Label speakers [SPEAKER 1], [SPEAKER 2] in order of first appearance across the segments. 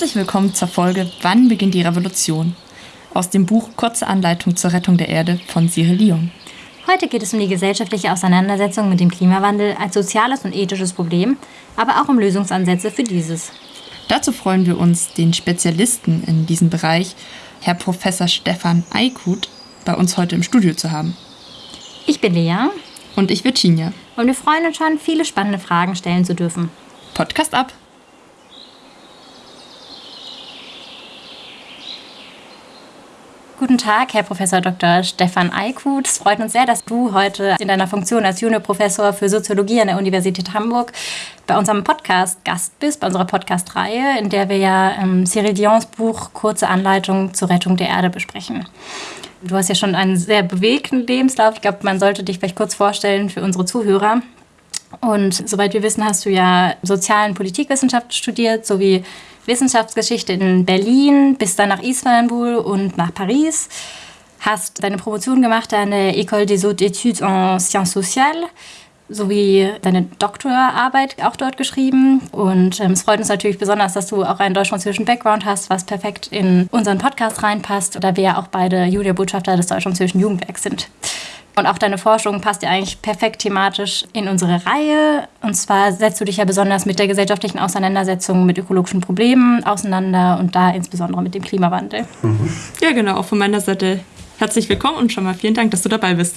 [SPEAKER 1] Herzlich willkommen zur Folge Wann beginnt die Revolution? Aus dem Buch Kurze Anleitung zur Rettung der Erde von Cyril Lyon.
[SPEAKER 2] Heute geht es um die gesellschaftliche Auseinandersetzung mit dem Klimawandel als soziales und ethisches Problem, aber auch um Lösungsansätze für dieses.
[SPEAKER 1] Dazu freuen wir uns, den Spezialisten in diesem Bereich, Herr Professor Stefan Eikut, bei uns heute im Studio zu haben.
[SPEAKER 2] Ich bin Lea.
[SPEAKER 1] Und ich Virginia.
[SPEAKER 2] Und wir freuen uns schon, viele spannende Fragen stellen zu dürfen.
[SPEAKER 1] Podcast ab!
[SPEAKER 2] Guten Tag, Herr Professor Dr. Stefan Eikut. Es freut uns sehr, dass du heute in deiner Funktion als Juniorprofessor für Soziologie an der Universität Hamburg bei unserem Podcast Gast bist, bei unserer Podcast-Reihe, in der wir ja ähm, Cyril Dions Buch Kurze Anleitung zur Rettung der Erde besprechen. Du hast ja schon einen sehr bewegten Lebenslauf. Ich glaube, man sollte dich vielleicht kurz vorstellen für unsere Zuhörer. Und soweit wir wissen, hast du ja Sozialen Politikwissenschaft studiert, sowie Wissenschaftsgeschichte in Berlin, bist dann nach Istanbul und nach Paris, hast deine Promotion gemacht an der École des Hautes Études en Sciences Sociales sowie deine Doktorarbeit auch dort geschrieben. Und ähm, es freut uns natürlich besonders, dass du auch einen deutsch-französischen Background hast, was perfekt in unseren Podcast reinpasst, da wir ja auch beide Julia-Botschafter des deutsch-französischen Jugendwerks sind. Und auch deine Forschung passt ja eigentlich perfekt thematisch in unsere Reihe. Und zwar setzt du dich ja besonders mit der gesellschaftlichen Auseinandersetzung mit ökologischen Problemen auseinander und da insbesondere mit dem Klimawandel.
[SPEAKER 1] Mhm. Ja, genau. Auch von meiner Seite herzlich willkommen und schon mal vielen Dank, dass du dabei bist.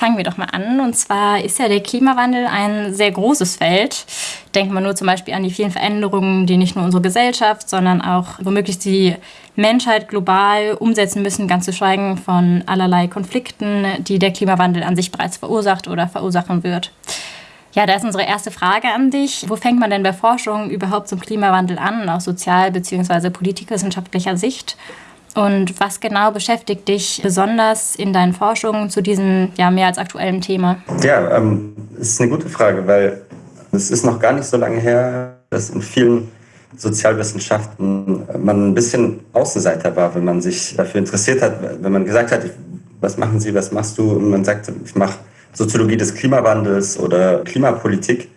[SPEAKER 2] Fangen wir doch mal an. Und zwar ist ja der Klimawandel ein sehr großes Feld. Denken wir nur zum Beispiel an die vielen Veränderungen, die nicht nur unsere Gesellschaft, sondern auch womöglich die Menschheit global umsetzen müssen, ganz zu schweigen von allerlei Konflikten, die der Klimawandel an sich bereits verursacht oder verursachen wird. Ja, da ist unsere erste Frage an dich. Wo fängt man denn bei Forschung überhaupt zum Klimawandel an, aus sozial- bzw. politikwissenschaftlicher Sicht? Und was genau beschäftigt dich besonders in deinen Forschungen zu diesem ja mehr als aktuellen Thema?
[SPEAKER 3] Ja, ähm, ist eine gute Frage, weil es ist noch gar nicht so lange her, dass in vielen Sozialwissenschaften man ein bisschen Außenseiter war, wenn man sich dafür interessiert hat, wenn man gesagt hat, was machen Sie, was machst du? Und man sagt, ich mache Soziologie des Klimawandels oder Klimapolitik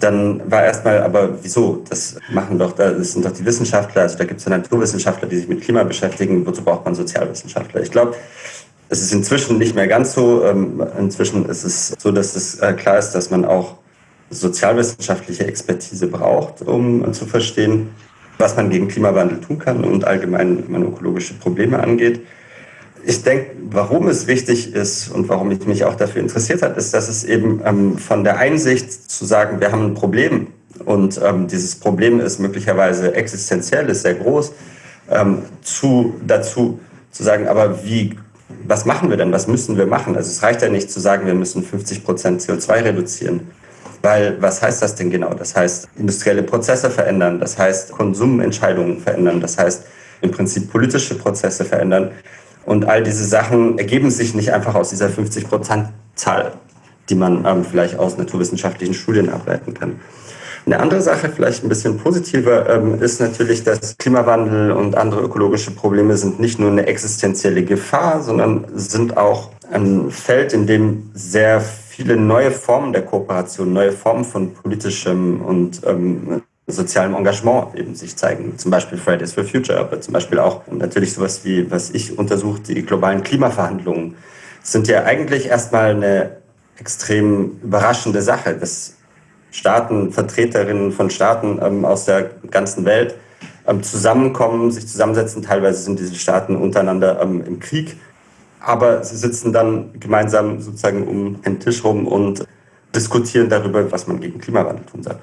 [SPEAKER 3] dann war erstmal, aber wieso? Das machen doch, das sind doch die Wissenschaftler, also da gibt es ja Naturwissenschaftler, die sich mit Klima beschäftigen, wozu braucht man Sozialwissenschaftler? Ich glaube, es ist inzwischen nicht mehr ganz so. Ähm, inzwischen ist es so, dass es äh, klar ist, dass man auch sozialwissenschaftliche Expertise braucht, um zu verstehen, was man gegen Klimawandel tun kann und allgemein, wenn man ökologische Probleme angeht. Ich denke, warum es wichtig ist und warum ich mich auch dafür interessiert habe, ist, dass es eben ähm, von der Einsicht zu sagen, wir haben ein Problem und ähm, dieses Problem ist möglicherweise existenziell, ist sehr groß, ähm, zu, dazu zu sagen, aber wie, was machen wir denn, was müssen wir machen? Also es reicht ja nicht zu sagen, wir müssen 50 Prozent CO2 reduzieren. Weil was heißt das denn genau? Das heißt, industrielle Prozesse verändern, das heißt, Konsumentscheidungen verändern, das heißt, im Prinzip politische Prozesse verändern. Und all diese Sachen ergeben sich nicht einfach aus dieser 50-Prozent-Zahl, die man ähm, vielleicht aus naturwissenschaftlichen Studien ableiten kann. Eine andere Sache, vielleicht ein bisschen positiver, ähm, ist natürlich, dass Klimawandel und andere ökologische Probleme sind nicht nur eine existenzielle Gefahr, sondern sind auch ein Feld, in dem sehr viele neue Formen der Kooperation, neue Formen von politischem und ähm, sozialem Engagement eben sich zeigen. Zum Beispiel Fridays for Future, aber zum Beispiel auch natürlich sowas wie, was ich untersuche, die globalen Klimaverhandlungen sind ja eigentlich erstmal eine extrem überraschende Sache, dass Staaten, Vertreterinnen von Staaten ähm, aus der ganzen Welt ähm, zusammenkommen, sich zusammensetzen. Teilweise sind diese Staaten untereinander ähm, im Krieg, aber sie sitzen dann gemeinsam sozusagen um den Tisch rum und diskutieren darüber, was man gegen Klimawandel tun soll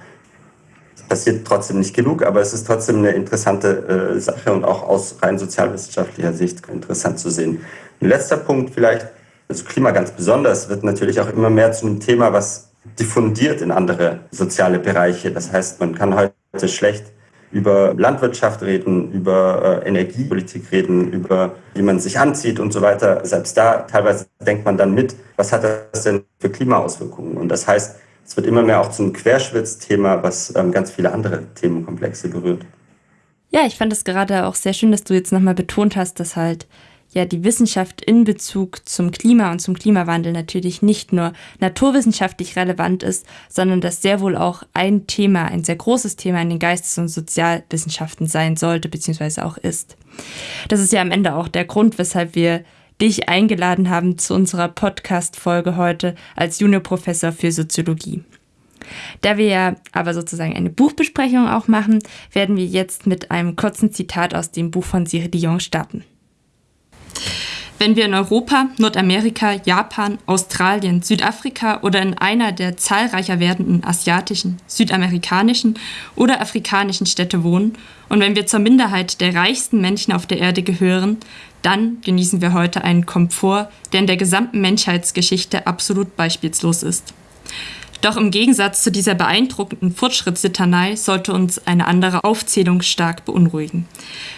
[SPEAKER 3] passiert trotzdem nicht genug, aber es ist trotzdem eine interessante äh, Sache und auch aus rein sozialwissenschaftlicher Sicht interessant zu sehen. Ein letzter Punkt vielleicht, also Klima ganz besonders, wird natürlich auch immer mehr zu einem Thema, was diffundiert in andere soziale Bereiche. Das heißt, man kann heute schlecht über Landwirtschaft reden, über äh, Energiepolitik reden, über wie man sich anzieht und so weiter. Selbst da teilweise denkt man dann mit, was hat das denn für Klimaauswirkungen? Und das heißt, es wird immer mehr auch zum Querschnittsthema, was ähm, ganz viele andere Themenkomplexe berührt.
[SPEAKER 1] Ja, ich fand es gerade auch sehr schön, dass du jetzt nochmal betont hast, dass halt ja die Wissenschaft in Bezug zum Klima und zum Klimawandel natürlich nicht nur naturwissenschaftlich relevant ist, sondern dass sehr wohl auch ein Thema, ein sehr großes Thema in den Geistes- und Sozialwissenschaften sein sollte bzw. auch ist. Das ist ja am Ende auch der Grund, weshalb wir dich eingeladen haben zu unserer Podcast-Folge heute als Juniorprofessor für Soziologie. Da wir ja aber sozusagen eine Buchbesprechung auch machen, werden wir jetzt mit einem kurzen Zitat aus dem Buch von Cyril Dion starten. Wenn wir in Europa, Nordamerika, Japan, Australien, Südafrika oder in einer der zahlreicher werdenden asiatischen, südamerikanischen oder afrikanischen Städte wohnen und wenn wir zur Minderheit der reichsten Menschen auf der Erde gehören, dann genießen wir heute einen Komfort, der in der gesamten Menschheitsgeschichte absolut beispielslos ist. Doch im Gegensatz zu dieser beeindruckenden Fortschrittslitanei sollte uns eine andere Aufzählung stark beunruhigen.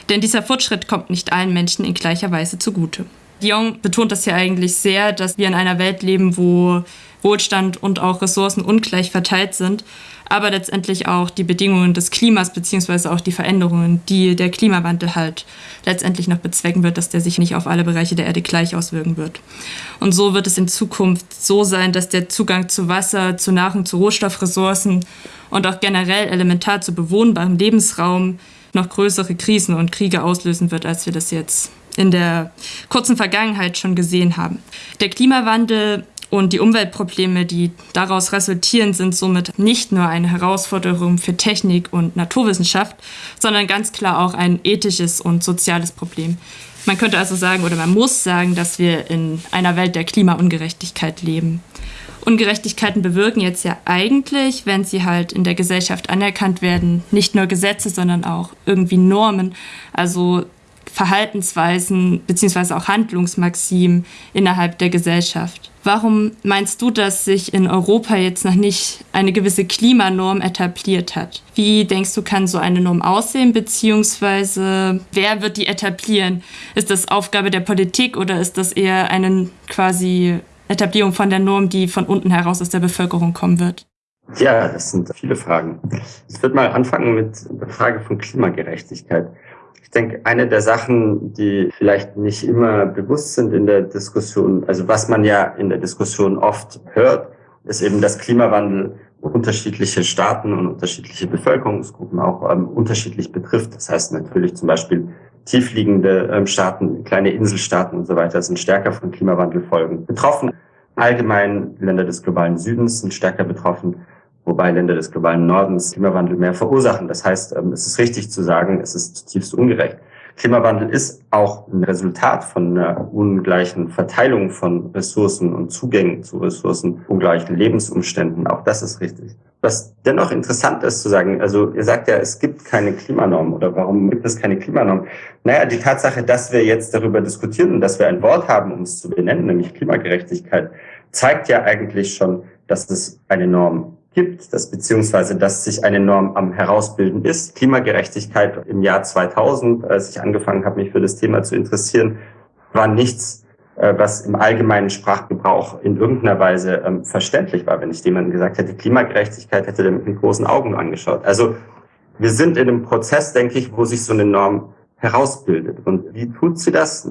[SPEAKER 1] Denn dieser Fortschritt kommt nicht allen Menschen in gleicher Weise zugute. Dion betont das ja eigentlich sehr, dass wir in einer Welt leben, wo Wohlstand und auch Ressourcen ungleich verteilt sind, aber letztendlich auch die Bedingungen des Klimas beziehungsweise auch die Veränderungen, die der Klimawandel halt letztendlich noch bezwecken wird, dass der sich nicht auf alle Bereiche der Erde gleich auswirken wird. Und so wird es in Zukunft so sein, dass der Zugang zu Wasser, zu Nahrung, zu Rohstoffressourcen und auch generell elementar zu bewohnbarem Lebensraum noch größere Krisen und Kriege auslösen wird, als wir das jetzt in der kurzen Vergangenheit schon gesehen haben. Der Klimawandel und die Umweltprobleme, die daraus resultieren, sind somit nicht nur eine Herausforderung für Technik und Naturwissenschaft, sondern ganz klar auch ein ethisches und soziales Problem. Man könnte also sagen oder man muss sagen, dass wir in einer Welt der Klimaungerechtigkeit leben. Ungerechtigkeiten bewirken jetzt ja eigentlich, wenn sie halt in der Gesellschaft anerkannt werden, nicht nur Gesetze, sondern auch irgendwie Normen, also Verhaltensweisen beziehungsweise auch Handlungsmaximen innerhalb der Gesellschaft. Warum meinst du, dass sich in Europa jetzt noch nicht eine gewisse Klimanorm etabliert hat? Wie denkst du, kann so eine Norm aussehen, beziehungsweise wer wird die etablieren? Ist das Aufgabe der Politik oder ist das eher eine quasi Etablierung von der Norm, die von unten heraus aus der Bevölkerung kommen wird?
[SPEAKER 3] Ja, das sind viele Fragen. Ich würde mal anfangen mit der Frage von Klimagerechtigkeit. Ich denke, eine der Sachen, die vielleicht nicht immer bewusst sind in der Diskussion, also was man ja in der Diskussion oft hört, ist eben, dass Klimawandel unterschiedliche Staaten und unterschiedliche Bevölkerungsgruppen auch ähm, unterschiedlich betrifft. Das heißt natürlich zum Beispiel tiefliegende ähm, Staaten, kleine Inselstaaten und so weiter sind stärker von Klimawandelfolgen betroffen. Allgemein Länder des globalen Südens sind stärker betroffen wobei Länder des globalen Nordens Klimawandel mehr verursachen. Das heißt, ähm, es ist richtig zu sagen, es ist zutiefst ungerecht. Klimawandel ist auch ein Resultat von einer ungleichen Verteilung von Ressourcen und Zugängen zu Ressourcen, ungleichen Lebensumständen. Auch das ist richtig. Was dennoch interessant ist zu sagen, also ihr sagt ja, es gibt keine Klimanorm oder warum gibt es keine Klimanorm? Naja, die Tatsache, dass wir jetzt darüber diskutieren und dass wir ein Wort haben, um es zu benennen, nämlich Klimagerechtigkeit, zeigt ja eigentlich schon, dass es eine Norm gibt, dass beziehungsweise dass sich eine Norm am herausbilden ist. Klimagerechtigkeit im Jahr 2000, als ich angefangen habe, mich für das Thema zu interessieren, war nichts, äh, was im allgemeinen Sprachgebrauch in irgendeiner Weise ähm, verständlich war. Wenn ich jemandem gesagt hätte, Klimagerechtigkeit, hätte der mit großen Augen angeschaut. Also wir sind in einem Prozess, denke ich, wo sich so eine Norm herausbildet. Und wie tut sie das?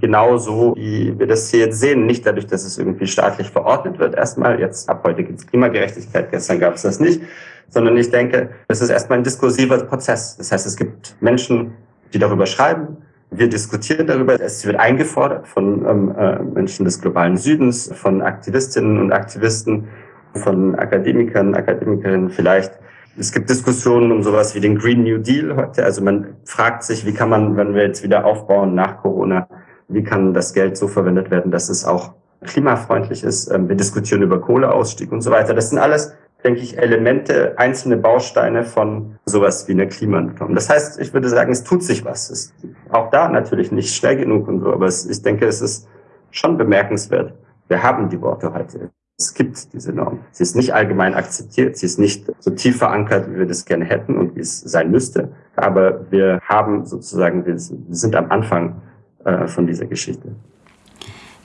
[SPEAKER 3] Genauso, wie wir das hier jetzt sehen. Nicht dadurch, dass es irgendwie staatlich verordnet wird erstmal. Jetzt ab heute gibt es Klimagerechtigkeit, gestern gab es das nicht. Sondern ich denke, es ist erstmal ein diskursiver Prozess. Das heißt, es gibt Menschen, die darüber schreiben. Wir diskutieren darüber. Es wird eingefordert von ähm, äh, Menschen des globalen Südens, von Aktivistinnen und Aktivisten, von Akademikern, Akademikerinnen vielleicht es gibt Diskussionen um sowas wie den Green New Deal heute. Also man fragt sich, wie kann man, wenn wir jetzt wieder aufbauen nach Corona, wie kann das Geld so verwendet werden, dass es auch klimafreundlich ist. Ähm, wir diskutieren über Kohleausstieg und so weiter. Das sind alles, denke ich, Elemente, einzelne Bausteine von sowas wie einer Klimanorm. Das heißt, ich würde sagen, es tut sich was. Es ist auch da natürlich nicht schnell genug und so, aber es, ich denke, es ist schon bemerkenswert. Wir haben die Worte heute. Es gibt diese Norm. Sie ist nicht allgemein akzeptiert, sie ist nicht so tief verankert, wie wir das gerne hätten und wie es sein müsste. Aber wir haben sozusagen, wir sind am Anfang äh, von dieser Geschichte.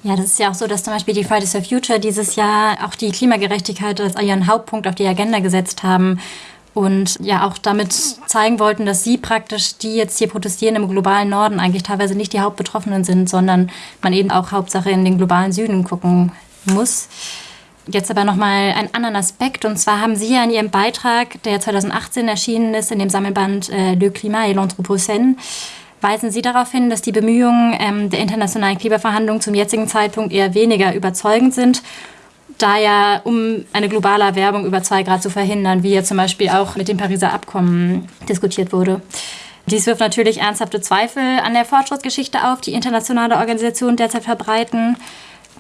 [SPEAKER 2] Ja, das ist ja auch so, dass zum Beispiel die Fridays for Future dieses Jahr auch die Klimagerechtigkeit als ihren Hauptpunkt auf die Agenda gesetzt haben. und ja auch damit zeigen wollten, dass sie praktisch, die jetzt hier protestieren im globalen Norden, eigentlich teilweise nicht die Hauptbetroffenen sind, sondern man eben auch Hauptsache in den globalen Süden gucken muss. Jetzt aber nochmal einen anderen Aspekt. Und zwar haben Sie ja in Ihrem Beitrag, der 2018 erschienen ist, in dem Sammelband äh, Le Climat et l'Anthropocène, weisen Sie darauf hin, dass die Bemühungen ähm, der internationalen Klimaverhandlungen zum jetzigen Zeitpunkt eher weniger überzeugend sind da ja, um eine globale Erwärmung über zwei Grad zu verhindern, wie ja zum Beispiel auch mit dem Pariser Abkommen diskutiert wurde. Dies wirft natürlich ernsthafte Zweifel an der Fortschrittsgeschichte auf, die internationale Organisationen derzeit verbreiten.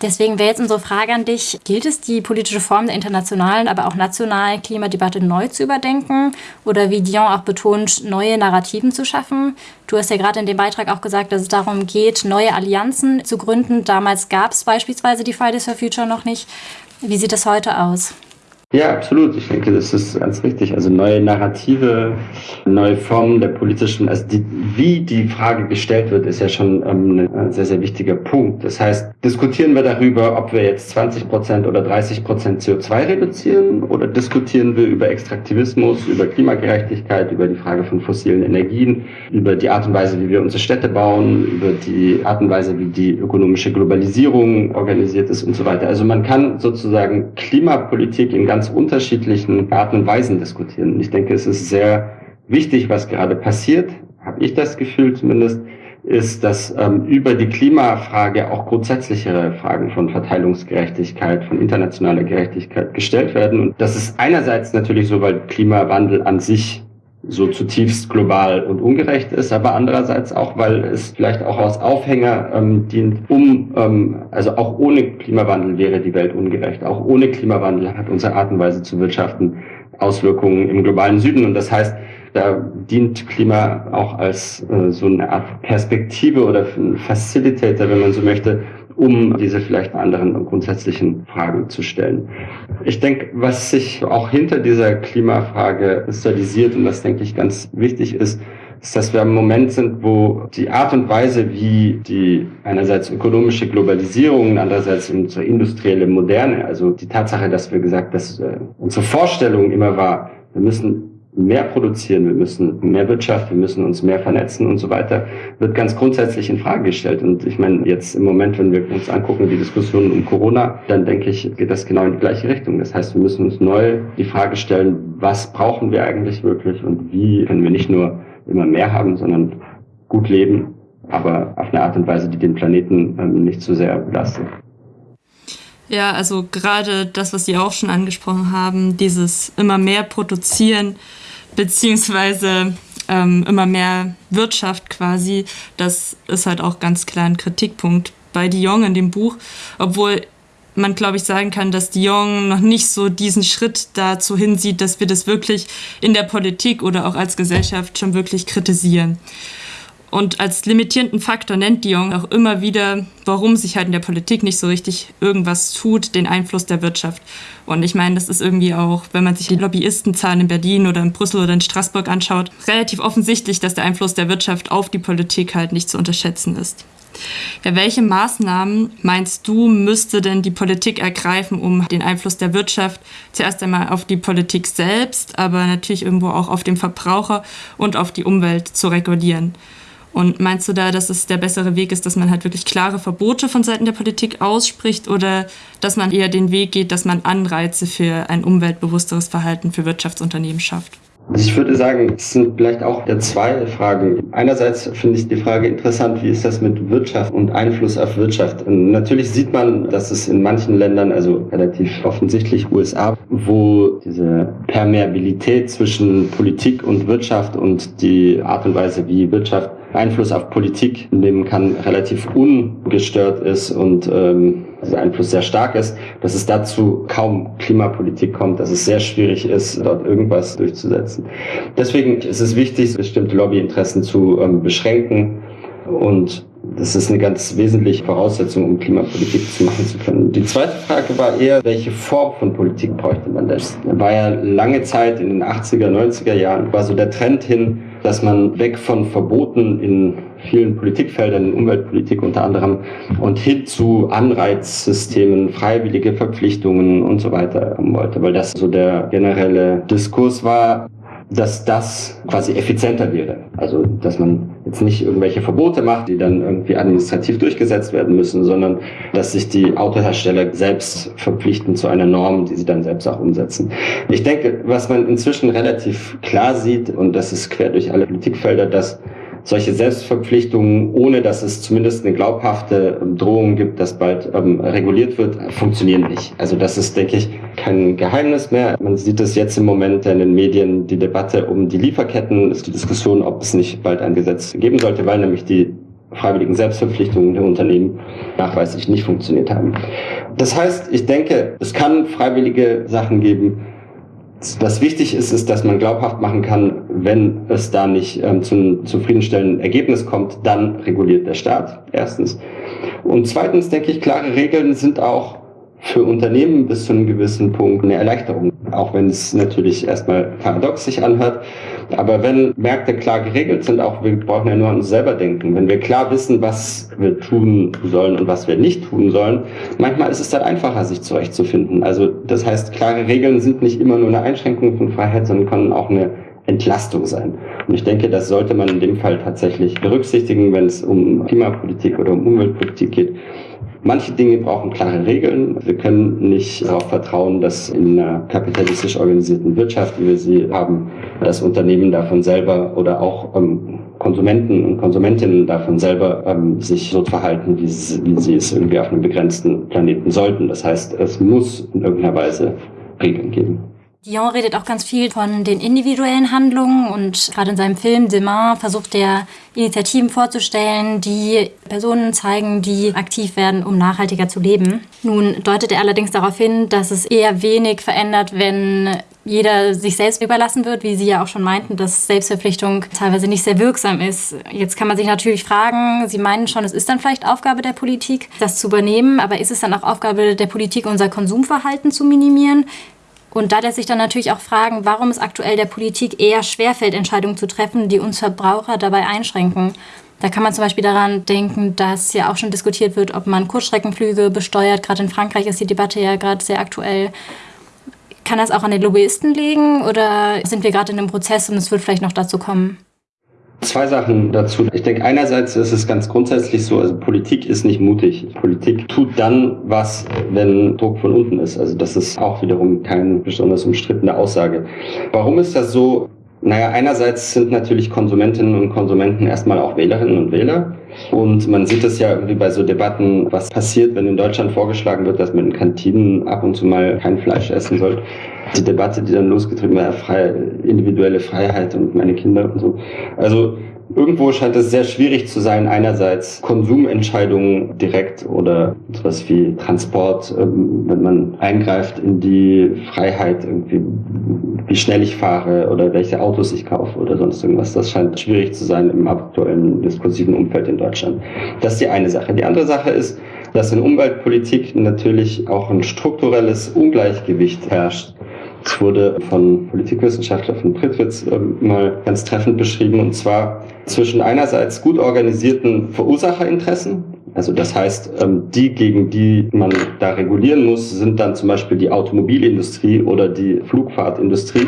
[SPEAKER 2] Deswegen wäre jetzt unsere Frage an dich, gilt es, die politische Form der internationalen, aber auch nationalen Klimadebatte neu zu überdenken oder wie Dion auch betont, neue Narrativen zu schaffen? Du hast ja gerade in dem Beitrag auch gesagt, dass es darum geht, neue Allianzen zu gründen. Damals gab es beispielsweise die Fridays for Future noch nicht. Wie sieht es heute aus?
[SPEAKER 3] Ja, absolut. Ich denke, das ist ganz richtig. Also neue Narrative, neue Formen der politischen, also die, wie die Frage gestellt wird, ist ja schon ähm, ein sehr, sehr wichtiger Punkt. Das heißt, diskutieren wir darüber, ob wir jetzt 20 Prozent oder 30 Prozent CO2 reduzieren oder diskutieren wir über Extraktivismus, über Klimagerechtigkeit, über die Frage von fossilen Energien, über die Art und Weise, wie wir unsere Städte bauen, über die Art und Weise, wie die ökonomische Globalisierung organisiert ist und so weiter. Also man kann sozusagen Klimapolitik in ganz ganz unterschiedlichen Arten und Weisen diskutieren. ich denke, es ist sehr wichtig, was gerade passiert, habe ich das Gefühl zumindest, ist, dass ähm, über die Klimafrage auch grundsätzlichere Fragen von Verteilungsgerechtigkeit, von internationaler Gerechtigkeit gestellt werden. Und das ist einerseits natürlich so, weil Klimawandel an sich so zutiefst global und ungerecht ist, aber andererseits auch, weil es vielleicht auch als Aufhänger ähm, dient, um, ähm, also auch ohne Klimawandel wäre die Welt ungerecht. Auch ohne Klimawandel hat unsere Art und Weise zu wirtschaften Auswirkungen im globalen Süden. Und das heißt, da dient Klima auch als äh, so eine Art Perspektive oder Facilitator, wenn man so möchte, um diese vielleicht anderen grundsätzlichen Fragen zu stellen. Ich denke, was sich auch hinter dieser Klimafrage kristallisiert und was, denke ich, ganz wichtig ist, ist, dass wir im Moment sind, wo die Art und Weise, wie die einerseits ökonomische Globalisierung andererseits unsere industrielle Moderne, also die Tatsache, dass wir gesagt, dass äh, unsere Vorstellung immer war, wir müssen mehr produzieren, wir müssen mehr Wirtschaft, wir müssen uns mehr vernetzen und so weiter, wird ganz grundsätzlich in Frage gestellt. Und ich meine, jetzt im Moment, wenn wir uns angucken, die Diskussion um Corona, dann denke ich, geht das genau in die gleiche Richtung. Das heißt, wir müssen uns neu die Frage stellen, was brauchen wir eigentlich wirklich und wie können wir nicht nur immer mehr haben, sondern gut leben, aber auf eine Art und Weise, die den Planeten ähm, nicht zu sehr belastet.
[SPEAKER 1] Ja, also gerade das, was Sie auch schon angesprochen haben, dieses immer mehr produzieren, beziehungsweise ähm, immer mehr Wirtschaft quasi, das ist halt auch ganz klar ein Kritikpunkt bei Dion in dem Buch, obwohl man, glaube ich, sagen kann, dass Dion noch nicht so diesen Schritt dazu hinsieht, dass wir das wirklich in der Politik oder auch als Gesellschaft schon wirklich kritisieren. Und als limitierenden Faktor nennt Dion auch immer wieder, warum sich halt in der Politik nicht so richtig irgendwas tut, den Einfluss der Wirtschaft. Und ich meine, das ist irgendwie auch, wenn man sich die Lobbyistenzahlen in Berlin oder in Brüssel oder in Straßburg anschaut, relativ offensichtlich, dass der Einfluss der Wirtschaft auf die Politik halt nicht zu unterschätzen ist. Ja, welche Maßnahmen meinst du, müsste denn die Politik ergreifen, um den Einfluss der Wirtschaft zuerst einmal auf die Politik selbst, aber natürlich irgendwo auch auf den Verbraucher und auf die Umwelt zu regulieren? Und meinst du da, dass es der bessere Weg ist, dass man halt wirklich klare Verbote von Seiten der Politik ausspricht oder dass man eher den Weg geht, dass man Anreize für ein umweltbewussteres Verhalten für Wirtschaftsunternehmen schafft?
[SPEAKER 3] Also ich würde sagen, es sind vielleicht auch zwei Fragen. Einerseits finde ich die Frage interessant, wie ist das mit Wirtschaft und Einfluss auf Wirtschaft? Und natürlich sieht man, dass es in manchen Ländern, also relativ offensichtlich USA, wo diese Permeabilität zwischen Politik und Wirtschaft und die Art und Weise, wie Wirtschaft Einfluss auf Politik nehmen kann, relativ ungestört ist und ähm, dieser Einfluss sehr stark ist, dass es dazu kaum Klimapolitik kommt, dass es sehr schwierig ist, dort irgendwas durchzusetzen. Deswegen ist es wichtig, bestimmte Lobbyinteressen zu ähm, beschränken und das ist eine ganz wesentliche Voraussetzung, um Klimapolitik zu machen zu können. Die zweite Frage war eher, welche Form von Politik bräuchte man das? Da war ja lange Zeit in den 80er, 90er Jahren, war so der Trend hin, dass man weg von Verboten in vielen Politikfeldern, in Umweltpolitik unter anderem, und hin zu Anreizsystemen, freiwillige Verpflichtungen und so weiter haben wollte, weil das so der generelle Diskurs war. Dass das quasi effizienter wäre. Also, dass man jetzt nicht irgendwelche Verbote macht, die dann irgendwie administrativ durchgesetzt werden müssen, sondern dass sich die Autohersteller selbst verpflichten zu einer Norm, die sie dann selbst auch umsetzen. Ich denke, was man inzwischen relativ klar sieht, und das ist quer durch alle Politikfelder, dass solche Selbstverpflichtungen, ohne dass es zumindest eine glaubhafte ähm, Drohung gibt, dass bald ähm, reguliert wird, funktionieren nicht. Also das ist, denke ich, kein Geheimnis mehr. Man sieht es jetzt im Moment in den Medien, die Debatte um die Lieferketten, ist die Diskussion, ob es nicht bald ein Gesetz geben sollte, weil nämlich die freiwilligen Selbstverpflichtungen der Unternehmen nachweislich nicht funktioniert haben. Das heißt, ich denke, es kann freiwillige Sachen geben, was wichtig ist, ist, dass man glaubhaft machen kann, wenn es da nicht ähm, zu einem zufriedenstellenden Ergebnis kommt, dann reguliert der Staat. Erstens. Und zweitens denke ich, klare Regeln sind auch für Unternehmen bis zu einem gewissen Punkt eine Erleichterung. Auch wenn es natürlich erstmal paradox sich anhört. Aber wenn Märkte klar geregelt sind, auch wir brauchen ja nur an uns selber denken. Wenn wir klar wissen, was wir tun sollen und was wir nicht tun sollen, manchmal ist es dann einfacher, sich zurechtzufinden. Also das heißt, klare Regeln sind nicht immer nur eine Einschränkung von Freiheit, sondern können auch eine Entlastung sein. Und ich denke, das sollte man in dem Fall tatsächlich berücksichtigen, wenn es um Klimapolitik oder um Umweltpolitik geht. Manche Dinge brauchen klare Regeln. Wir können nicht darauf vertrauen, dass in einer kapitalistisch organisierten Wirtschaft, wie wir sie haben, das Unternehmen davon selber oder auch ähm, Konsumenten und Konsumentinnen davon selber ähm, sich so verhalten, wie sie, wie sie es irgendwie auf einem begrenzten Planeten sollten. Das heißt, es muss in irgendeiner Weise Regeln geben.
[SPEAKER 2] Dion redet auch ganz viel von den individuellen Handlungen und gerade in seinem Film Demain versucht er Initiativen vorzustellen, die Personen zeigen, die aktiv werden, um nachhaltiger zu leben. Nun deutet er allerdings darauf hin, dass es eher wenig verändert, wenn jeder sich selbst überlassen wird, wie Sie ja auch schon meinten, dass Selbstverpflichtung teilweise nicht sehr wirksam ist. Jetzt kann man sich natürlich fragen, Sie meinen schon, es ist dann vielleicht Aufgabe der Politik, das zu übernehmen, aber ist es dann auch Aufgabe der Politik, unser Konsumverhalten zu minimieren? Und da lässt sich dann natürlich auch fragen, warum es aktuell der Politik eher schwerfällt, Entscheidungen zu treffen, die uns Verbraucher dabei einschränken. Da kann man zum Beispiel daran denken, dass ja auch schon diskutiert wird, ob man Kurzstreckenflüge besteuert. Gerade in Frankreich ist die Debatte ja gerade sehr aktuell. Kann das auch an den Lobbyisten liegen oder sind wir gerade in einem Prozess und es wird vielleicht noch dazu kommen?
[SPEAKER 3] Zwei Sachen dazu. Ich denke, einerseits ist es ganz grundsätzlich so, also Politik ist nicht mutig. Politik tut dann was, wenn Druck von unten ist. Also das ist auch wiederum keine besonders umstrittene Aussage. Warum ist das so? Naja, einerseits sind natürlich Konsumentinnen und Konsumenten erstmal auch Wählerinnen und Wähler. Und man sieht es ja irgendwie bei so Debatten, was passiert, wenn in Deutschland vorgeschlagen wird, dass man in Kantinen ab und zu mal kein Fleisch essen soll. Die Debatte, die dann losgetrieben war, freie, individuelle Freiheit und meine Kinder und so. Also Irgendwo scheint es sehr schwierig zu sein, einerseits Konsumentscheidungen direkt oder etwas wie Transport, ähm, wenn man eingreift in die Freiheit, irgendwie, wie schnell ich fahre oder welche Autos ich kaufe oder sonst irgendwas. Das scheint schwierig zu sein im aktuellen diskursiven Umfeld in Deutschland. Das ist die eine Sache. Die andere Sache ist, dass in Umweltpolitik natürlich auch ein strukturelles Ungleichgewicht herrscht es wurde von Politikwissenschaftler von Prittwitz äh, mal ganz treffend beschrieben, und zwar zwischen einerseits gut organisierten Verursacherinteressen, also das heißt, ähm, die, gegen die man da regulieren muss, sind dann zum Beispiel die Automobilindustrie oder die Flugfahrtindustrie.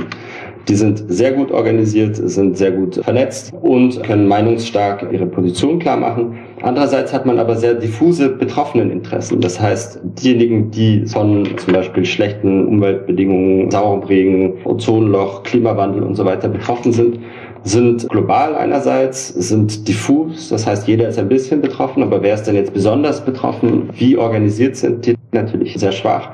[SPEAKER 3] Die sind sehr gut organisiert, sind sehr gut vernetzt und können meinungsstark ihre Position klar machen. Andererseits hat man aber sehr diffuse Betroffeneninteressen. Das heißt, diejenigen, die von zum Beispiel schlechten Umweltbedingungen, saurem Regen, Ozonloch, Klimawandel und so weiter betroffen sind, sind global einerseits, sind diffus, das heißt, jeder ist ein bisschen betroffen, aber wer ist denn jetzt besonders betroffen? Wie organisiert sind die? Natürlich sehr schwach.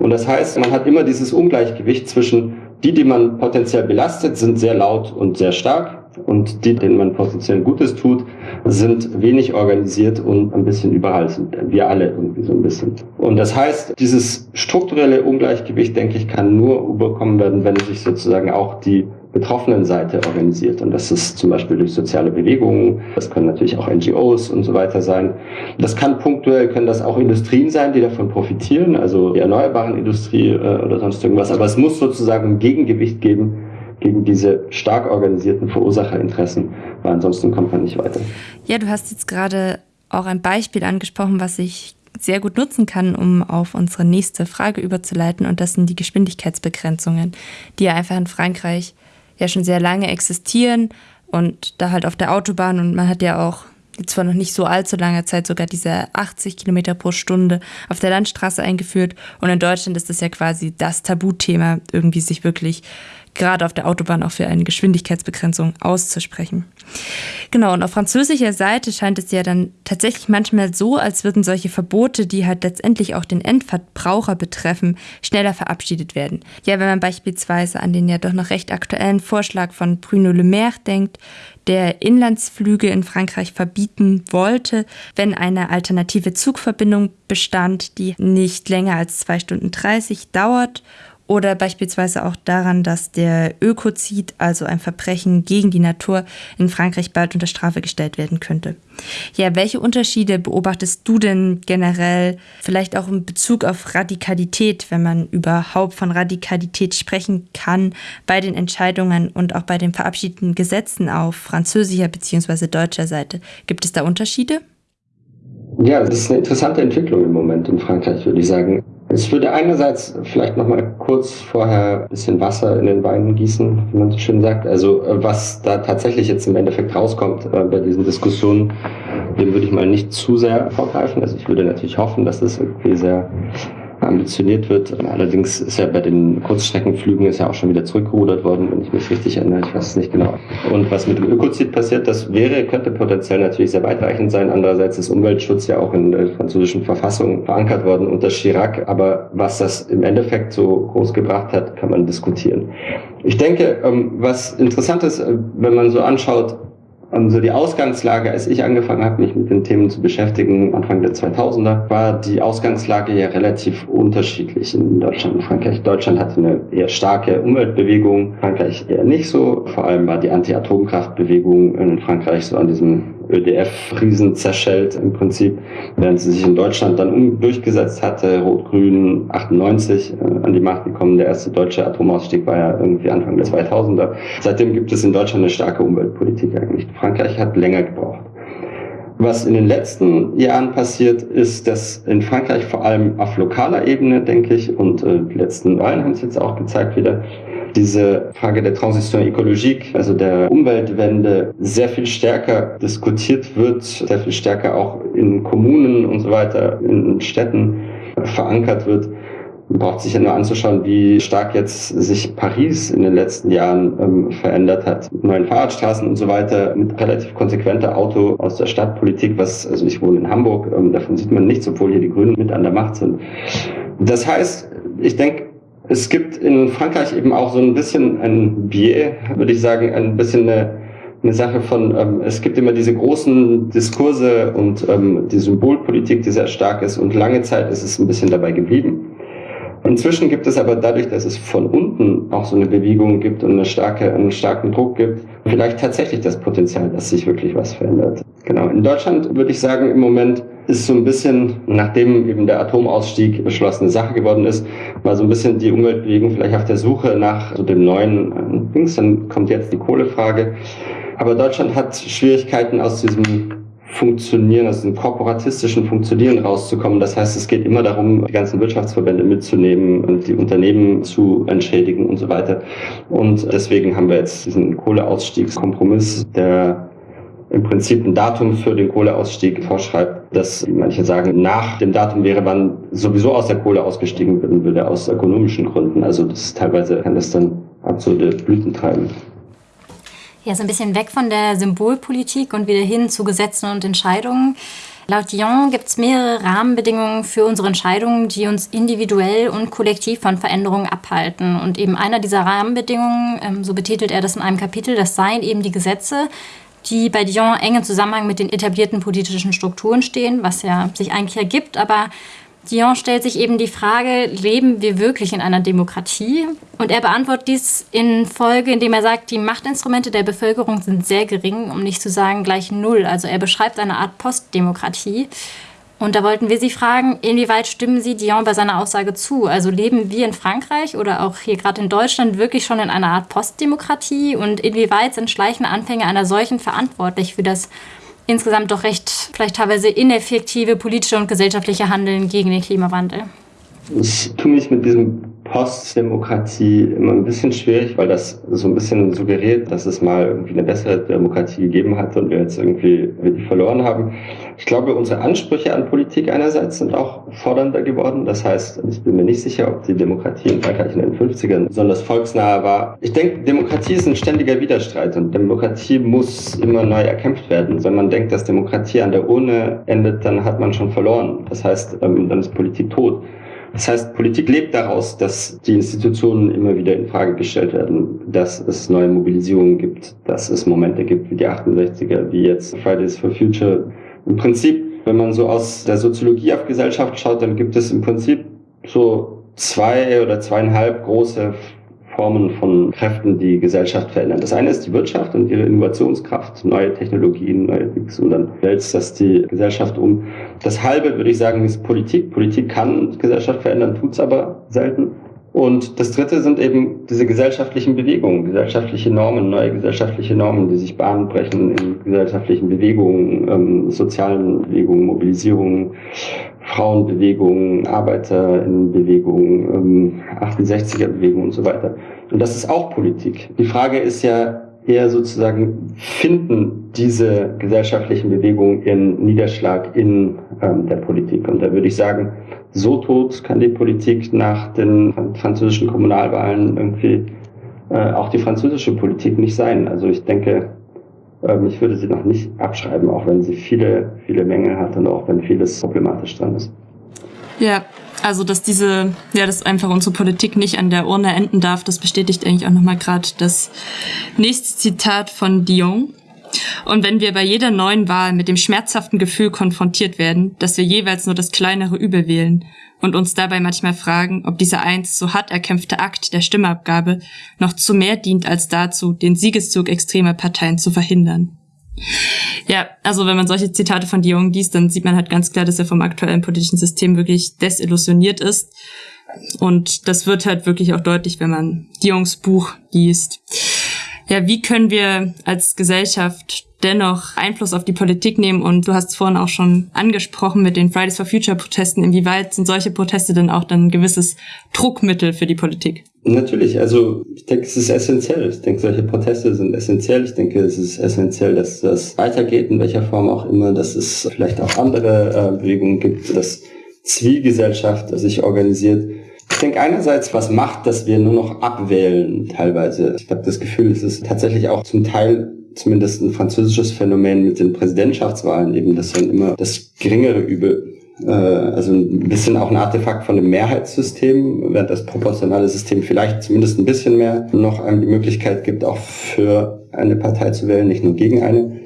[SPEAKER 3] Und das heißt, man hat immer dieses Ungleichgewicht zwischen die, die man potenziell belastet, sind sehr laut und sehr stark. Und die, denen man potenziell Gutes tut, sind wenig organisiert und ein bisschen überall sind. Wir alle irgendwie so ein bisschen. Und das heißt, dieses strukturelle Ungleichgewicht, denke ich, kann nur überkommen werden, wenn sich sozusagen auch die betroffenen Seite organisiert. Und das ist zum Beispiel durch soziale Bewegungen, das können natürlich auch NGOs und so weiter sein. Das kann punktuell, können das auch Industrien sein, die davon profitieren, also die erneuerbaren Industrie äh, oder sonst irgendwas. Aber es muss sozusagen ein Gegengewicht geben gegen diese stark organisierten Verursacherinteressen, weil ansonsten kommt man nicht weiter.
[SPEAKER 1] Ja, du hast jetzt gerade auch ein Beispiel angesprochen, was ich sehr gut nutzen kann, um auf unsere nächste Frage überzuleiten. Und das sind die Geschwindigkeitsbegrenzungen, die ja einfach in Frankreich ja schon sehr lange existieren und da halt auf der Autobahn und man hat ja auch jetzt vor noch nicht so allzu langer Zeit sogar diese 80 Kilometer pro Stunde auf der Landstraße eingeführt. Und in Deutschland ist das ja quasi das Tabuthema, irgendwie sich wirklich gerade auf der Autobahn auch für eine Geschwindigkeitsbegrenzung auszusprechen. Genau, und auf französischer Seite scheint es ja dann tatsächlich manchmal so, als würden solche Verbote, die halt letztendlich auch den Endverbraucher betreffen, schneller verabschiedet werden. Ja, wenn man beispielsweise an den ja doch noch recht aktuellen Vorschlag von Bruno Le Maire denkt, der Inlandsflüge in Frankreich verbieten wollte, wenn eine alternative Zugverbindung bestand, die nicht länger als zwei Stunden 30 dauert oder beispielsweise auch daran, dass der Ökozid, also ein Verbrechen gegen die Natur, in Frankreich bald unter Strafe gestellt werden könnte. Ja, welche Unterschiede beobachtest du denn generell, vielleicht auch in Bezug auf Radikalität, wenn man überhaupt von Radikalität sprechen kann, bei den Entscheidungen und auch bei den verabschiedeten Gesetzen auf französischer bzw. deutscher Seite? Gibt es da Unterschiede?
[SPEAKER 3] Ja, das ist eine interessante Entwicklung im Moment in Frankreich, würde ich sagen. Ich würde einerseits vielleicht noch mal kurz vorher ein bisschen Wasser in den Wein gießen, wie man so schön sagt. Also äh, was da tatsächlich jetzt im Endeffekt rauskommt äh, bei diesen Diskussionen, dem würde ich mal nicht zu sehr vorgreifen. Also ich würde natürlich hoffen, dass das irgendwie sehr ambitioniert wird. Allerdings ist ja bei den Kurzstreckenflügen ist ja auch schon wieder zurückgerudert worden, wenn ich mich richtig erinnere. Ich weiß es nicht genau. Und was mit dem Ökozid passiert, das wäre, könnte potenziell natürlich sehr weitreichend sein. Andererseits ist Umweltschutz ja auch in der französischen Verfassung verankert worden unter Chirac. Aber was das im Endeffekt so groß gebracht hat, kann man diskutieren. Ich denke, ähm, was interessant ist, äh, wenn man so anschaut, also die Ausgangslage, als ich angefangen habe, mich mit den Themen zu beschäftigen, Anfang der 2000er, war die Ausgangslage ja relativ unterschiedlich in Deutschland und Frankreich. Deutschland hatte eine eher starke Umweltbewegung, Frankreich eher nicht so. Vor allem war die Anti-Atomkraftbewegung in Frankreich so an diesem ÖDF-Riesen zerschellt im Prinzip, während sie sich in Deutschland dann durchgesetzt hatte. Rot-Grün 98 äh, an die Macht gekommen. Der erste deutsche Atomausstieg war ja irgendwie Anfang der 2000er. Seitdem gibt es in Deutschland eine starke Umweltpolitik eigentlich. Frankreich hat länger gebraucht. Was in den letzten Jahren passiert, ist, dass in Frankreich vor allem auf lokaler Ebene, denke ich, und äh, die letzten Wahlen haben es jetzt auch gezeigt wieder, diese Frage der Transition ökologique, also der Umweltwende, sehr viel stärker diskutiert wird, sehr viel stärker auch in Kommunen und so weiter, in Städten verankert wird. Man braucht sich ja nur anzuschauen, wie stark jetzt sich Paris in den letzten Jahren ähm, verändert hat. Neuen Fahrradstraßen und so weiter, mit relativ konsequenter Auto aus der Stadtpolitik, was, also ich wohne in Hamburg, ähm, davon sieht man nichts, obwohl hier die Grünen mit an der Macht sind. Das heißt, ich denke, es gibt in Frankreich eben auch so ein bisschen ein Biais, würde ich sagen, ein bisschen eine, eine Sache von, ähm, es gibt immer diese großen Diskurse und ähm, die Symbolpolitik, die sehr stark ist und lange Zeit ist es ein bisschen dabei geblieben. Inzwischen gibt es aber dadurch, dass es von unten auch so eine Bewegung gibt und eine starke, einen starken Druck gibt, vielleicht tatsächlich das Potenzial, dass sich wirklich was verändert. Genau. In Deutschland würde ich sagen, im Moment ist so ein bisschen, nachdem eben der Atomausstieg beschlossene Sache geworden ist, war so ein bisschen die Umweltbewegung vielleicht auf der Suche nach so dem neuen äh, Dings. Dann kommt jetzt die Kohlefrage. Aber Deutschland hat Schwierigkeiten aus diesem Funktionieren, aus dem korporatistischen Funktionieren rauszukommen. Das heißt, es geht immer darum, die ganzen Wirtschaftsverbände mitzunehmen und die Unternehmen zu entschädigen und so weiter. Und deswegen haben wir jetzt diesen Kohleausstiegskompromiss, der im Prinzip ein Datum für den Kohleausstieg vorschreibt, das manche sagen, nach dem Datum wäre, wann sowieso aus der Kohle ausgestiegen werden würde, aus ökonomischen Gründen. Also das teilweise kann das dann absurde Blüten treiben.
[SPEAKER 2] Ja, so ein bisschen weg von der Symbolpolitik und wieder hin zu Gesetzen und Entscheidungen. Laut Dion gibt es mehrere Rahmenbedingungen für unsere Entscheidungen, die uns individuell und kollektiv von Veränderungen abhalten. Und eben einer dieser Rahmenbedingungen, ähm, so betitelt er das in einem Kapitel, das seien eben die Gesetze, die bei Dion eng im Zusammenhang mit den etablierten politischen Strukturen stehen, was ja sich eigentlich ergibt. Aber Dion stellt sich eben die Frage, leben wir wirklich in einer Demokratie? Und er beantwortet dies in Folge, indem er sagt, die Machtinstrumente der Bevölkerung sind sehr gering, um nicht zu sagen gleich null. Also er beschreibt eine Art Postdemokratie. Und da wollten wir Sie fragen, inwieweit stimmen Sie Dion bei seiner Aussage zu? Also leben wir in Frankreich oder auch hier gerade in Deutschland wirklich schon in einer Art Postdemokratie? Und inwieweit sind schleichende Anfänge einer solchen verantwortlich für das insgesamt doch recht, vielleicht teilweise ineffektive politische und gesellschaftliche Handeln gegen den Klimawandel?
[SPEAKER 3] Ich tue mich mit diesem Postdemokratie immer ein bisschen schwierig, weil das so ein bisschen suggeriert, dass es mal irgendwie eine bessere Demokratie gegeben hat und wir jetzt irgendwie die verloren haben. Ich glaube, unsere Ansprüche an Politik einerseits sind auch fordernder geworden. Das heißt, ich bin mir nicht sicher, ob die Demokratie in Frankreich in den 50ern besonders volksnah war. Ich denke, Demokratie ist ein ständiger Widerstreit und Demokratie muss immer neu erkämpft werden. Wenn man denkt, dass Demokratie an der Urne endet, dann hat man schon verloren. Das heißt, ähm, dann ist Politik tot. Das heißt, Politik lebt daraus, dass die Institutionen immer wieder in Frage gestellt werden, dass es neue Mobilisierungen gibt, dass es Momente gibt wie die 68er, wie jetzt Fridays for Future. Im Prinzip, wenn man so aus der Soziologie auf Gesellschaft schaut, dann gibt es im Prinzip so zwei oder zweieinhalb große Formen von Kräften, die Gesellschaft verändern. Das eine ist die Wirtschaft und ihre Innovationskraft, neue Technologien, neue Dinge und dann wälzt das die Gesellschaft um. Das halbe, würde ich sagen, ist Politik. Politik kann Gesellschaft verändern, tut's aber selten. Und das dritte sind eben diese gesellschaftlichen Bewegungen, gesellschaftliche Normen, neue gesellschaftliche Normen, die sich Bahn brechen in gesellschaftlichen Bewegungen, ähm, sozialen Bewegungen, Mobilisierungen, Frauenbewegungen, Arbeiterinnenbewegungen, ähm, 68er-Bewegungen und so weiter. Und das ist auch Politik. Die Frage ist ja eher sozusagen, finden diese gesellschaftlichen Bewegungen ihren Niederschlag in ähm, der Politik? Und da würde ich sagen, so tot kann die Politik nach den französischen Kommunalwahlen irgendwie äh, auch die französische Politik nicht sein. Also ich denke, ähm, ich würde sie noch nicht abschreiben, auch wenn sie viele, viele Mängel hat und auch wenn vieles problematisch dran ist.
[SPEAKER 1] Ja, also dass diese, ja, dass einfach unsere Politik nicht an der Urne enden darf, das bestätigt eigentlich auch nochmal gerade das nächste Zitat von Dion. Und wenn wir bei jeder neuen Wahl mit dem schmerzhaften Gefühl konfrontiert werden, dass wir jeweils nur das kleinere Übel wählen und uns dabei manchmal fragen, ob dieser einst so hart erkämpfte Akt der Stimmabgabe noch zu mehr dient als dazu, den Siegeszug extremer Parteien zu verhindern. Ja, also wenn man solche Zitate von Dion liest, dann sieht man halt ganz klar, dass er vom aktuellen politischen System wirklich desillusioniert ist. Und das wird halt wirklich auch deutlich, wenn man Dions Buch liest ja, wie können wir als Gesellschaft dennoch Einfluss auf die Politik nehmen? Und du hast es vorhin auch schon angesprochen mit den Fridays for Future Protesten. Inwieweit sind solche Proteste denn auch dann ein gewisses Druckmittel für die Politik?
[SPEAKER 3] Natürlich, also ich denke, es ist essentiell. Ich denke, solche Proteste sind essentiell. Ich denke, es ist essentiell, dass das weitergeht, in welcher Form auch immer, dass es vielleicht auch andere äh, Bewegungen gibt, dass Zivilgesellschaft sich organisiert. Ich denke einerseits, was macht, dass wir nur noch abwählen teilweise. Ich habe das Gefühl, es ist tatsächlich auch zum Teil zumindest ein französisches Phänomen mit den Präsidentschaftswahlen eben, dass dann immer das geringere Übel äh, also ein bisschen auch ein Artefakt von dem Mehrheitssystem, während das proportionale System vielleicht zumindest ein bisschen mehr noch einem die Möglichkeit gibt, auch für eine Partei zu wählen, nicht nur gegen eine.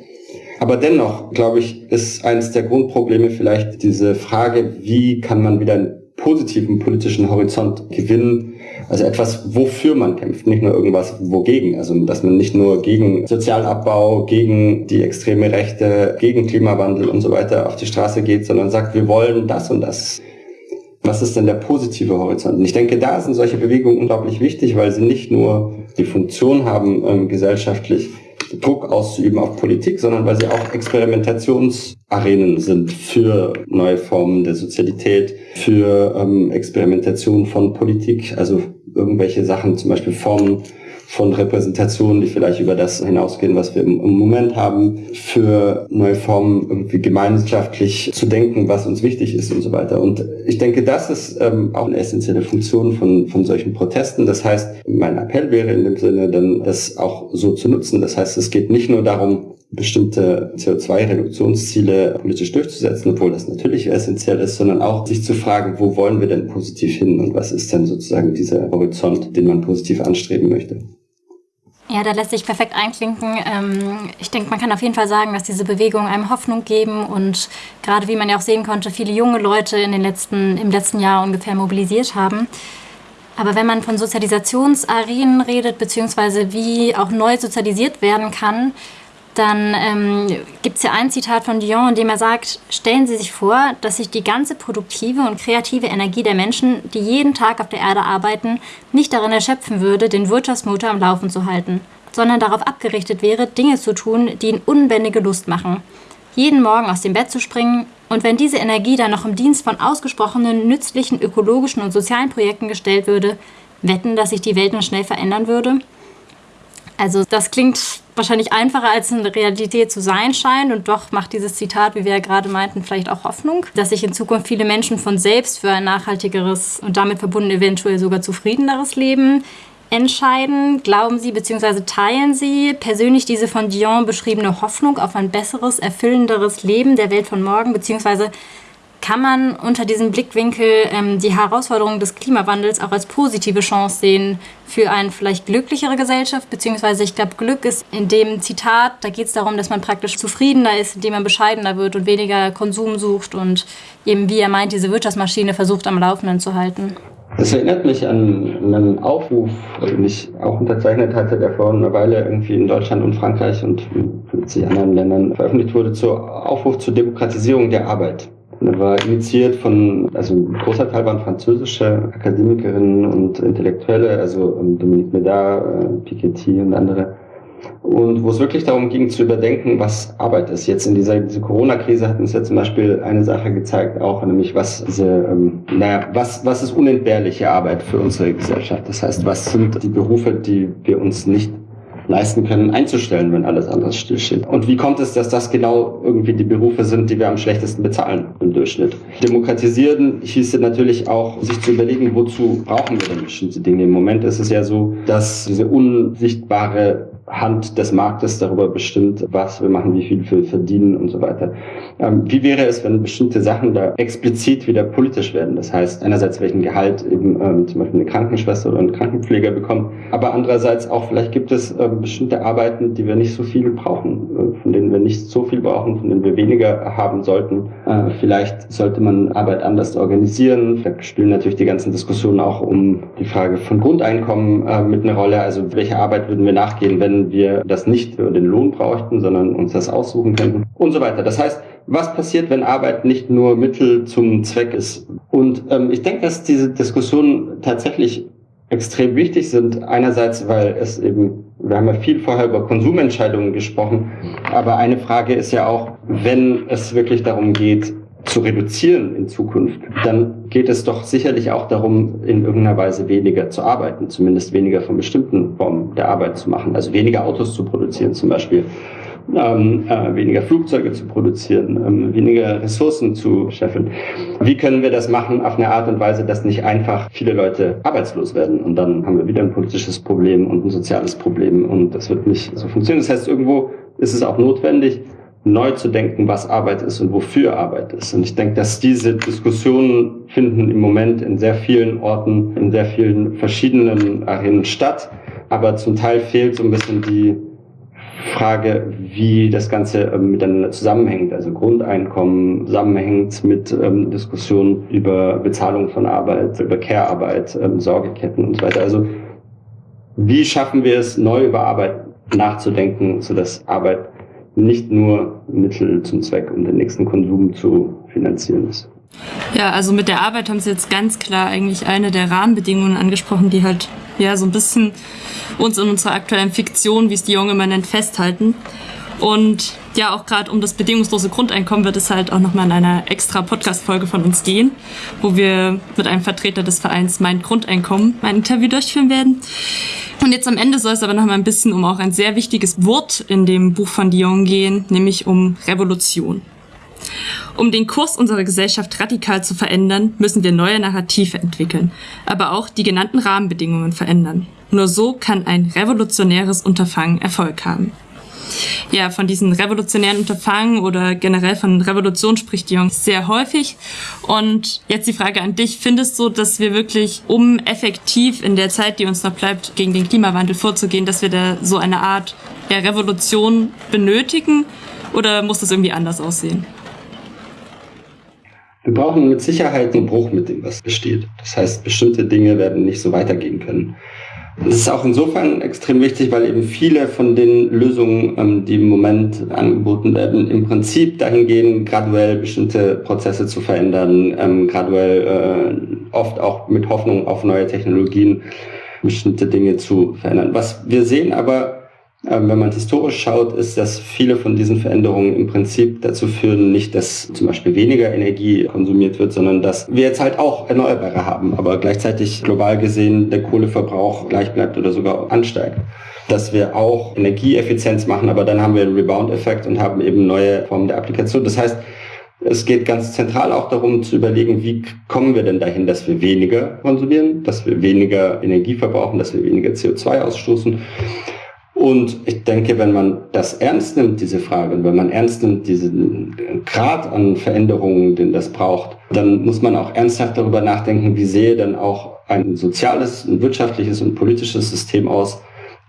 [SPEAKER 3] Aber dennoch, glaube ich, ist eines der Grundprobleme vielleicht diese Frage, wie kann man wieder positiven politischen Horizont gewinnen. Also etwas, wofür man kämpft, nicht nur irgendwas wogegen. Also dass man nicht nur gegen Sozialabbau, gegen die extreme Rechte, gegen Klimawandel und so weiter auf die Straße geht, sondern sagt, wir wollen das und das. Was ist denn der positive Horizont? Und ich denke, da sind solche Bewegungen unglaublich wichtig, weil sie nicht nur die Funktion haben, ähm, gesellschaftlich Druck auszuüben auf Politik, sondern weil sie auch Experimentationsarenen sind für neue Formen der Sozialität, für ähm, Experimentation von Politik, also irgendwelche Sachen, zum Beispiel Formen von Repräsentationen, die vielleicht über das hinausgehen, was wir im, Moment haben, für neue Formen irgendwie gemeinschaftlich zu denken, was uns wichtig ist und so weiter. Und ich denke, das ist ähm, auch eine essentielle Funktion von, von solchen Protesten. Das heißt, mein Appell wäre in dem Sinne dann, das auch so zu nutzen. Das heißt, es geht nicht nur darum, bestimmte CO2-Reduktionsziele politisch durchzusetzen, obwohl das natürlich essentiell ist, sondern auch sich zu fragen, wo wollen wir denn positiv hin und was ist denn sozusagen dieser Horizont, den man positiv anstreben möchte.
[SPEAKER 2] Ja, da lässt sich perfekt einklinken. Ähm, ich denke, man kann auf jeden Fall sagen, dass diese Bewegungen einem Hoffnung geben und gerade wie man ja auch sehen konnte, viele junge Leute in den letzten, im letzten Jahr ungefähr mobilisiert haben. Aber wenn man von Sozialisationsarenen redet, beziehungsweise wie auch neu sozialisiert werden kann, dann ähm, gibt es ja ein Zitat von Dion, in dem er sagt, stellen Sie sich vor, dass sich die ganze produktive und kreative Energie der Menschen, die jeden Tag auf der Erde arbeiten, nicht darin erschöpfen würde, den Wirtschaftsmotor am Laufen zu halten, sondern darauf abgerichtet wäre, Dinge zu tun, die ihnen unbändige Lust machen. Jeden Morgen aus dem Bett zu springen Und wenn diese Energie dann noch im Dienst von ausgesprochenen, nützlichen, ökologischen und sozialen Projekten gestellt würde, wetten, dass sich die Welt noch schnell verändern würde? Also das klingt wahrscheinlich einfacher, als in der Realität zu sein scheint. Und doch macht dieses Zitat, wie wir ja gerade meinten, vielleicht auch Hoffnung, dass sich in Zukunft viele Menschen von selbst für ein nachhaltigeres und damit verbunden eventuell sogar zufriedeneres Leben entscheiden. Glauben Sie bzw. teilen Sie persönlich diese von Dion beschriebene Hoffnung auf ein besseres, erfüllenderes Leben der Welt von morgen bzw kann man unter diesem Blickwinkel ähm, die Herausforderungen des Klimawandels auch als positive Chance sehen für eine vielleicht glücklichere Gesellschaft, beziehungsweise ich glaube, Glück ist in dem Zitat, da geht es darum, dass man praktisch zufriedener ist, indem man bescheidener wird und weniger Konsum sucht und eben, wie er meint, diese Wirtschaftsmaschine versucht am Laufenden zu halten.
[SPEAKER 3] Das erinnert mich an einen Aufruf, den ich auch unterzeichnet hatte, der vor einer Weile irgendwie in Deutschland und Frankreich und 50 anderen Ländern veröffentlicht wurde, zur Aufruf zur Demokratisierung der Arbeit war initiiert von, also ein großer Teil waren französische Akademikerinnen und Intellektuelle, also ähm, Dominique Médard, äh, Piketty und andere. Und wo es wirklich darum ging zu überdenken, was Arbeit ist. Jetzt in dieser, dieser Corona-Krise hat uns ja zum Beispiel eine Sache gezeigt, auch nämlich was diese, ähm, naja, was, was ist unentbehrliche Arbeit für unsere Gesellschaft? Das heißt, was sind die Berufe, die wir uns nicht leisten können, einzustellen, wenn alles andere stillsteht. Und wie kommt es, dass das genau irgendwie die Berufe sind, die wir am schlechtesten bezahlen im Durchschnitt? Demokratisieren hieße natürlich auch, sich zu überlegen, wozu brauchen wir denn bestimmte Dinge. Im Moment ist es ja so, dass diese unsichtbare Hand des Marktes darüber bestimmt, was wir machen, wie viel wir verdienen und so weiter. Ähm, wie wäre es, wenn bestimmte Sachen da explizit wieder politisch werden? Das heißt, einerseits welchen Gehalt eben ähm, zum Beispiel eine Krankenschwester oder ein Krankenpfleger bekommt, aber andererseits auch vielleicht gibt es ähm, bestimmte Arbeiten, die wir nicht so viel brauchen, äh, von denen wir nicht so viel brauchen, von denen wir weniger haben sollten. Äh, vielleicht sollte man Arbeit anders organisieren. Da spielen natürlich die ganzen Diskussionen auch um die Frage von Grundeinkommen äh, mit einer Rolle. Also welche Arbeit würden wir nachgehen, wenn wir das nicht für den Lohn bräuchten, sondern uns das aussuchen könnten und so weiter. Das heißt, was passiert, wenn Arbeit nicht nur Mittel zum Zweck ist? Und ähm, ich denke, dass diese Diskussionen tatsächlich extrem wichtig sind. Einerseits, weil es eben, wir haben ja viel vorher über Konsumentscheidungen gesprochen, aber eine Frage ist ja auch, wenn es wirklich darum geht, zu reduzieren in Zukunft, dann geht es doch sicherlich auch darum, in irgendeiner Weise weniger zu arbeiten, zumindest weniger von bestimmten Formen der Arbeit zu machen, also weniger Autos zu produzieren zum Beispiel, ähm, äh, weniger Flugzeuge zu produzieren, ähm, weniger Ressourcen zu scheffeln. Wie können wir das machen auf eine Art und Weise, dass nicht einfach viele Leute arbeitslos werden und dann haben wir wieder ein politisches Problem und ein soziales Problem und das wird nicht so funktionieren. Das heißt, irgendwo ist es auch notwendig, neu zu denken, was Arbeit ist und wofür Arbeit ist. Und ich denke, dass diese Diskussionen finden im Moment in sehr vielen Orten, in sehr vielen verschiedenen Arenen statt. Aber zum Teil fehlt so ein bisschen die Frage, wie das Ganze ähm, miteinander zusammenhängt. Also Grundeinkommen zusammenhängt mit ähm, Diskussionen über Bezahlung von Arbeit, über Care-Arbeit, ähm, Sorgeketten und so weiter. Also wie schaffen wir es, neu über Arbeit nachzudenken, sodass Arbeit nicht nur Mittel zum Zweck, um den nächsten Konsum zu finanzieren ist.
[SPEAKER 1] Ja, also mit der Arbeit haben Sie jetzt ganz klar eigentlich eine der Rahmenbedingungen angesprochen, die halt ja so ein bisschen uns in unserer aktuellen Fiktion, wie es die Junge immer nennt, festhalten. Und ja, auch gerade um das bedingungslose Grundeinkommen wird es halt auch nochmal in einer extra Podcast-Folge von uns gehen, wo wir mit einem Vertreter des Vereins Mein Grundeinkommen ein Interview durchführen werden. Und jetzt am Ende soll es aber nochmal ein bisschen um auch ein sehr wichtiges Wort in dem Buch von Dion gehen, nämlich um Revolution. Um den Kurs unserer Gesellschaft radikal zu verändern, müssen wir neue Narrative entwickeln, aber auch die genannten Rahmenbedingungen verändern. Nur so kann ein revolutionäres Unterfangen Erfolg haben ja, von diesen revolutionären Unterfangen oder generell von Revolution spricht Jung sehr häufig. Und jetzt die Frage an dich, findest du, dass wir wirklich, um effektiv in der Zeit, die uns noch bleibt, gegen den Klimawandel vorzugehen, dass wir da so eine Art ja, Revolution benötigen? Oder muss das irgendwie anders aussehen?
[SPEAKER 3] Wir brauchen mit Sicherheit einen Bruch mit dem, was besteht. Das heißt, bestimmte Dinge werden nicht so weitergehen können. Das ist auch insofern extrem wichtig, weil eben viele von den Lösungen, ähm, die im Moment angeboten werden, im Prinzip dahin gehen, graduell bestimmte Prozesse zu verändern, ähm, graduell äh, oft auch mit Hoffnung auf neue Technologien bestimmte Dinge zu verändern. Was wir sehen aber wenn man historisch schaut, ist, dass viele von diesen Veränderungen im Prinzip dazu führen, nicht, dass zum Beispiel weniger Energie konsumiert wird, sondern dass wir jetzt halt auch Erneuerbare haben, aber gleichzeitig global gesehen der Kohleverbrauch gleich bleibt oder sogar ansteigt. Dass wir auch Energieeffizienz machen, aber dann haben wir einen Rebound-Effekt und haben eben neue Formen der Applikation. Das heißt, es geht ganz zentral auch darum zu überlegen, wie kommen wir denn dahin, dass wir weniger konsumieren, dass wir weniger Energie verbrauchen, dass wir weniger CO2 ausstoßen. Und ich denke, wenn man das ernst nimmt, diese Frage, und wenn man ernst nimmt, diesen Grad an Veränderungen, den das braucht, dann muss man auch ernsthaft darüber nachdenken, wie sehe denn auch ein soziales, ein wirtschaftliches und politisches System aus,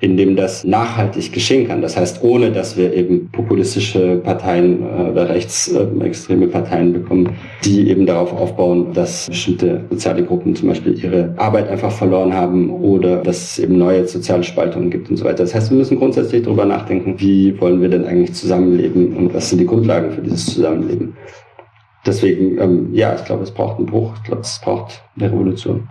[SPEAKER 3] in dem das nachhaltig geschehen kann. Das heißt, ohne dass wir eben populistische Parteien äh, oder rechtsextreme Parteien bekommen, die eben darauf aufbauen, dass bestimmte soziale Gruppen zum Beispiel ihre Arbeit einfach verloren haben oder dass es eben neue soziale Spaltungen gibt und so weiter. Das heißt, wir müssen grundsätzlich darüber nachdenken, wie wollen wir denn eigentlich zusammenleben und was sind die Grundlagen für dieses Zusammenleben. Deswegen, ähm, ja, ich glaube, es braucht einen Bruch, ich glaube, es braucht eine Revolution.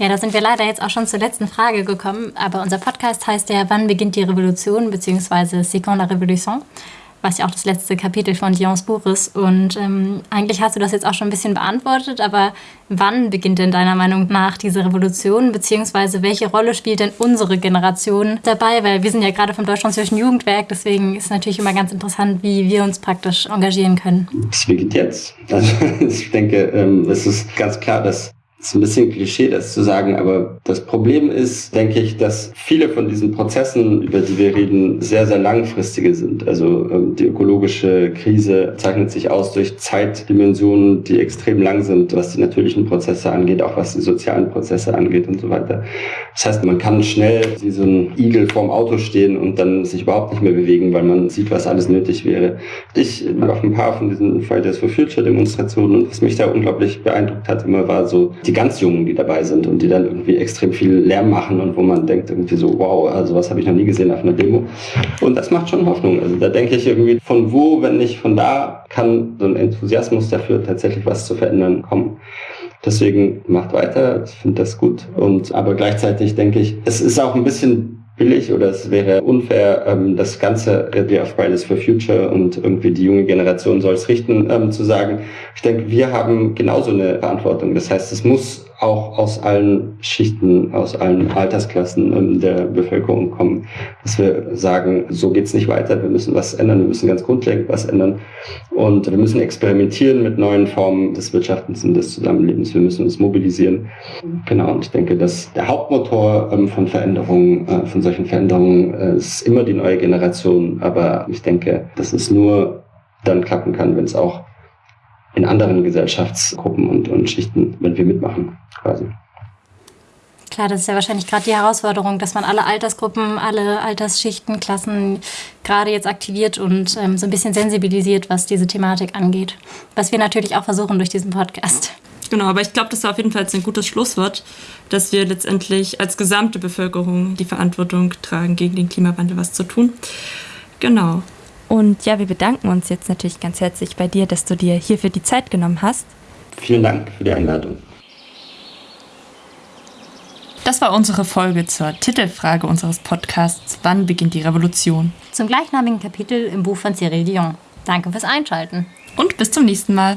[SPEAKER 2] Ja, da sind wir leider jetzt auch schon zur letzten Frage gekommen. Aber unser Podcast heißt ja, wann beginnt die Revolution, beziehungsweise C'est la Révolution, was ja auch das letzte Kapitel von Dions Buch ist. Und ähm, eigentlich hast du das jetzt auch schon ein bisschen beantwortet, aber wann beginnt denn deiner Meinung nach diese Revolution, beziehungsweise welche Rolle spielt denn unsere Generation dabei? Weil wir sind ja gerade vom Deutsch-Französischen Jugendwerk, deswegen ist es natürlich immer ganz interessant, wie wir uns praktisch engagieren können.
[SPEAKER 3] Es beginnt jetzt. Also ich denke, ähm, es ist ganz klar, dass das ist ein bisschen Klischee, das zu sagen, aber das Problem ist, denke ich, dass viele von diesen Prozessen, über die wir reden, sehr, sehr langfristige sind. Also ähm, die ökologische Krise zeichnet sich aus durch Zeitdimensionen, die extrem lang sind, was die natürlichen Prozesse angeht, auch was die sozialen Prozesse angeht und so weiter. Das heißt, man kann schnell wie so ein Igel vorm Auto stehen und dann sich überhaupt nicht mehr bewegen, weil man sieht, was alles nötig wäre. Ich war auf ein paar von diesen Fridays for Future Demonstrationen und was mich da unglaublich beeindruckt hat immer war so die ganz Jungen, die dabei sind und die dann irgendwie extrem viel Lärm machen und wo man denkt irgendwie so, wow, also was habe ich noch nie gesehen auf einer Demo. Und das macht schon Hoffnung. Also da denke ich irgendwie, von wo, wenn nicht von da, kann so ein Enthusiasmus dafür tatsächlich was zu verändern kommen. Deswegen macht weiter, ich finde das gut. Und aber gleichzeitig denke ich, es ist auch ein bisschen billig oder es wäre unfair, ähm, das Ganze wie auf Fridays for Future und irgendwie die junge Generation soll es richten, ähm, zu sagen. Ich denke, wir haben genauso eine Verantwortung. Das heißt, es muss auch aus allen Schichten, aus allen Altersklassen ähm, der Bevölkerung kommen, dass wir sagen, so geht's nicht weiter, wir müssen was ändern, wir müssen ganz grundlegend was ändern. Und wir müssen experimentieren mit neuen Formen des Wirtschaftens und des Zusammenlebens, wir müssen uns mobilisieren. Genau, und ich denke, dass der Hauptmotor ähm, von Veränderungen, äh, von solchen Veränderungen äh, ist immer die neue Generation, aber ich denke, dass es nur dann klappen kann, wenn es auch in anderen Gesellschaftsgruppen und, und Schichten, wenn wir mitmachen, quasi.
[SPEAKER 2] Klar, das ist ja wahrscheinlich gerade die Herausforderung, dass man alle Altersgruppen, alle Altersschichten, Klassen gerade jetzt aktiviert und ähm, so ein bisschen sensibilisiert, was diese Thematik angeht. Was wir natürlich auch versuchen durch diesen Podcast.
[SPEAKER 1] Genau, aber ich glaube, das ist auf jeden Fall ein gutes Schlusswort, dass wir letztendlich als gesamte Bevölkerung die Verantwortung tragen, gegen den Klimawandel was zu tun. Genau. Und ja, wir bedanken uns jetzt natürlich ganz herzlich bei dir, dass du dir hierfür die Zeit genommen hast.
[SPEAKER 3] Vielen Dank für die Einladung.
[SPEAKER 1] Das war unsere Folge zur Titelfrage unseres Podcasts Wann beginnt die Revolution?
[SPEAKER 2] Zum gleichnamigen Kapitel im Buch von Cyril Dion. Danke fürs Einschalten.
[SPEAKER 1] Und bis zum nächsten Mal.